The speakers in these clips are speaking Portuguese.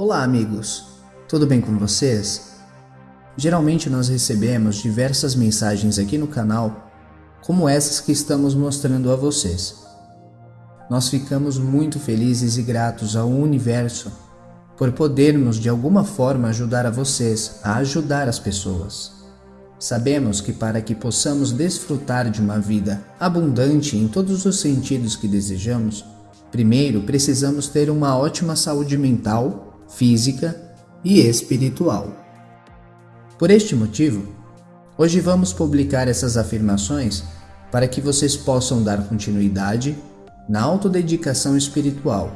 Olá, amigos! Tudo bem com vocês? Geralmente nós recebemos diversas mensagens aqui no canal, como essas que estamos mostrando a vocês. Nós ficamos muito felizes e gratos ao universo por podermos de alguma forma ajudar a vocês a ajudar as pessoas. Sabemos que para que possamos desfrutar de uma vida abundante em todos os sentidos que desejamos, primeiro precisamos ter uma ótima saúde mental física e espiritual. Por este motivo, hoje vamos publicar essas afirmações para que vocês possam dar continuidade na autodedicação espiritual,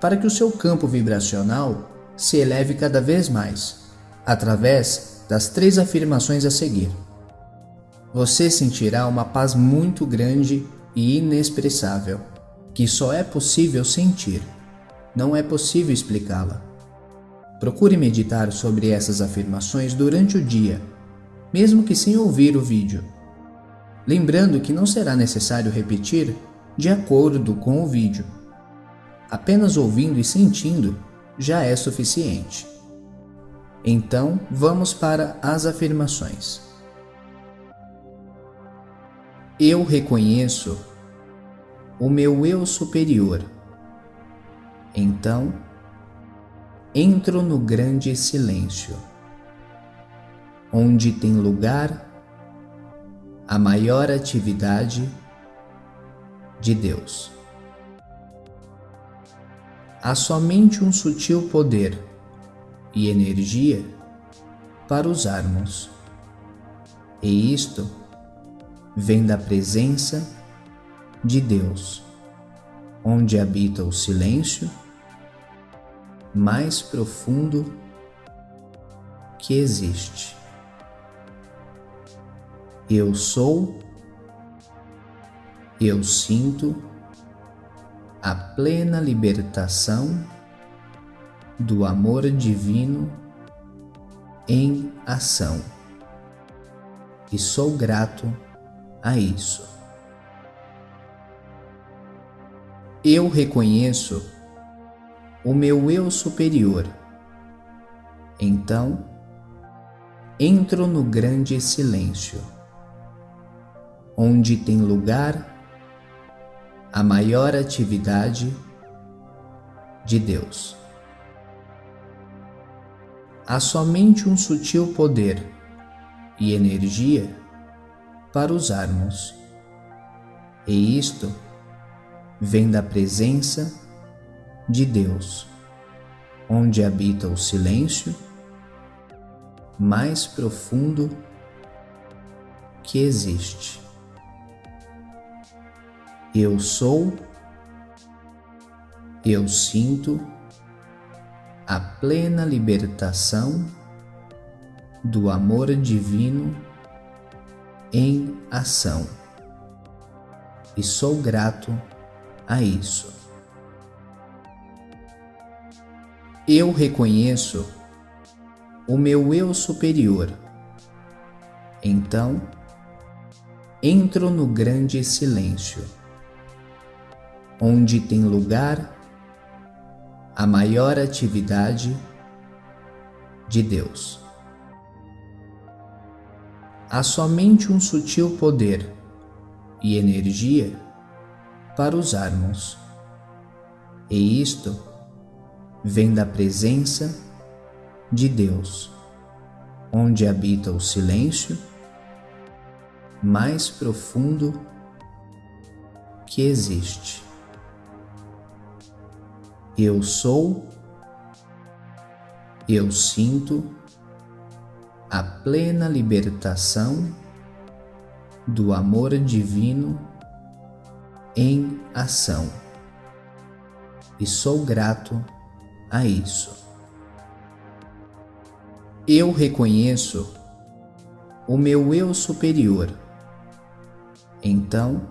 para que o seu campo vibracional se eleve cada vez mais, através das três afirmações a seguir. Você sentirá uma paz muito grande e inexpressável, que só é possível sentir, não é possível explicá-la. Procure meditar sobre essas afirmações durante o dia, mesmo que sem ouvir o vídeo. Lembrando que não será necessário repetir de acordo com o vídeo. Apenas ouvindo e sentindo já é suficiente. Então, vamos para as afirmações. Eu reconheço o meu eu superior. Então, entro no grande silêncio, onde tem lugar a maior atividade de Deus. Há somente um sutil poder e energia para usarmos, e isto vem da presença de Deus, onde habita o silêncio mais profundo que existe. Eu sou, eu sinto a plena libertação do amor divino em ação e sou grato a isso. Eu reconheço o meu eu superior. Então, entro no grande silêncio, onde tem lugar a maior atividade de Deus. Há somente um sutil poder e energia para usarmos, e isto vem da presença de Deus, onde habita o silêncio mais profundo que existe. Eu sou, eu sinto a plena libertação do amor divino em ação e sou grato a isso. Eu reconheço o meu eu superior. Então, entro no grande silêncio, onde tem lugar a maior atividade de Deus. Há somente um sutil poder e energia para usarmos, e isto vem da presença de Deus, onde habita o silêncio mais profundo que existe. Eu sou, eu sinto a plena libertação do amor divino em ação e sou grato a isso. Eu reconheço o meu eu superior. Então,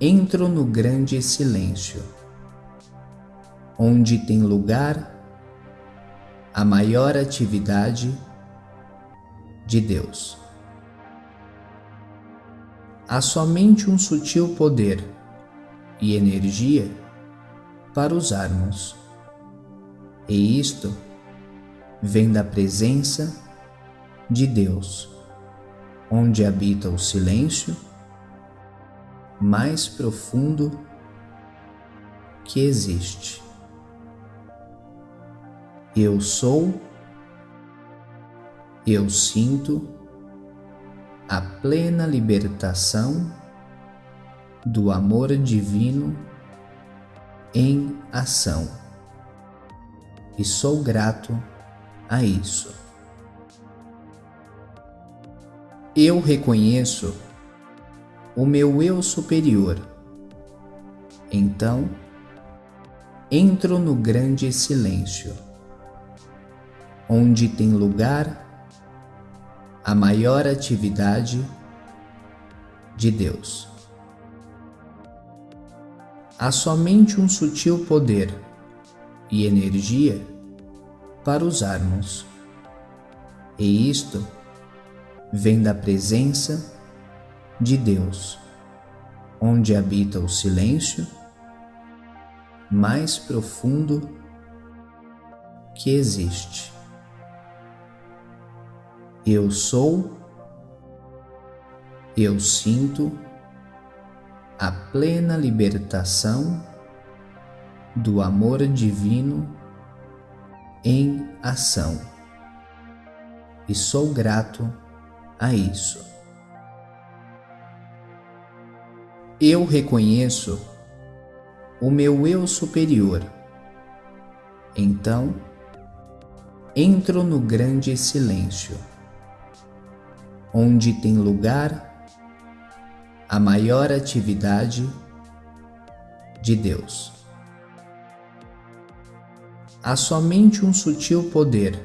entro no grande silêncio, onde tem lugar a maior atividade de Deus. Há somente um sutil poder e energia para usarmos E isto vem da presença de Deus, onde habita o silêncio mais profundo que existe. Eu sou, eu sinto a plena libertação do amor divino em ação e sou grato a isso. Eu reconheço o meu eu superior. Então, entro no grande silêncio, onde tem lugar a maior atividade de Deus. Há somente um sutil poder e energia para usarmos, e isto vem da presença de Deus, onde habita o silêncio mais profundo que existe. Eu sou, eu sinto a plena libertação do amor divino em ação e sou grato a isso. Eu reconheço o meu eu superior. Então, entro no grande silêncio, onde tem lugar a maior atividade de Deus. Há somente um sutil poder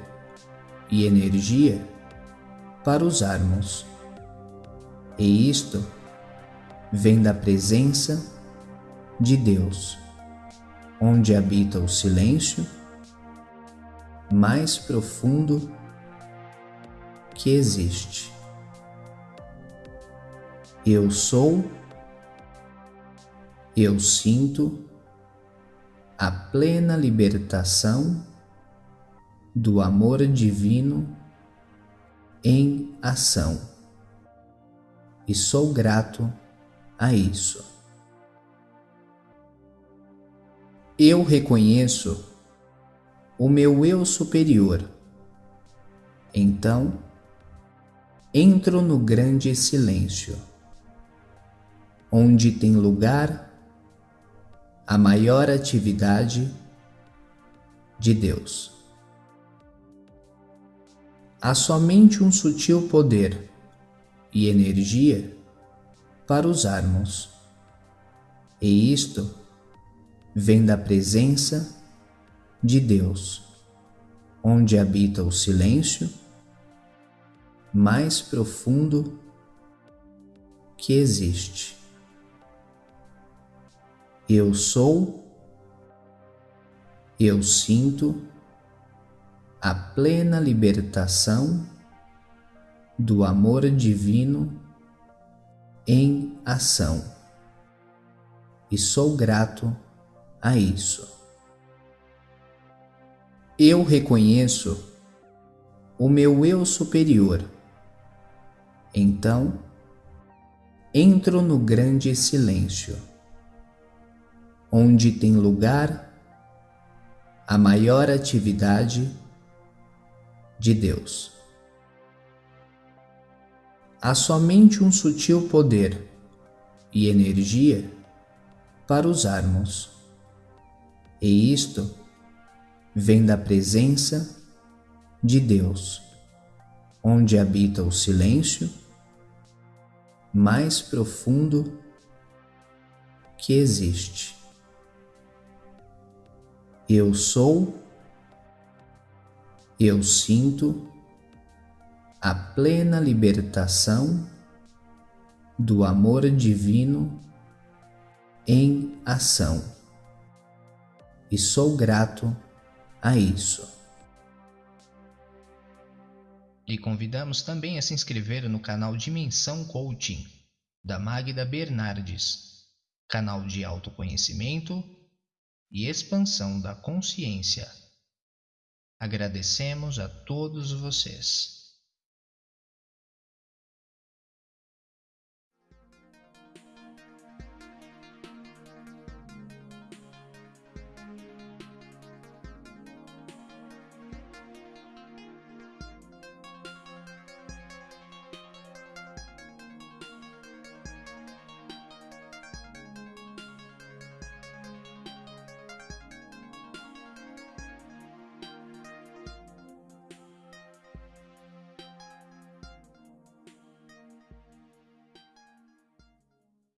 e energia para usarmos. E isto vem da presença de Deus, onde habita o silêncio mais profundo que existe. Eu sou, eu sinto a plena libertação do amor divino em ação. E sou grato a isso. Eu reconheço o meu eu superior. Então, entro no grande silêncio, onde tem lugar a maior atividade de Deus há somente um sutil poder e energia para usarmos. E isto vem da presença de Deus, onde habita o silêncio mais profundo que existe. Eu sou, eu sinto a plena libertação do amor divino em ação. E sou grato a isso. Eu reconheço o meu eu superior. Então, entro no grande silêncio, onde tem lugar a maior atividade de Deus. Há somente um sutil poder e energia para usarmos, e isto vem da presença de Deus, onde habita o silêncio mais profundo que existe. Eu sou eu sinto a plena libertação do amor divino em ação e sou grato a isso. E convidamos também a se inscrever no canal Dimensão Coaching, da Magda Bernardes, canal de autoconhecimento e expansão da consciência. Agradecemos a todos vocês.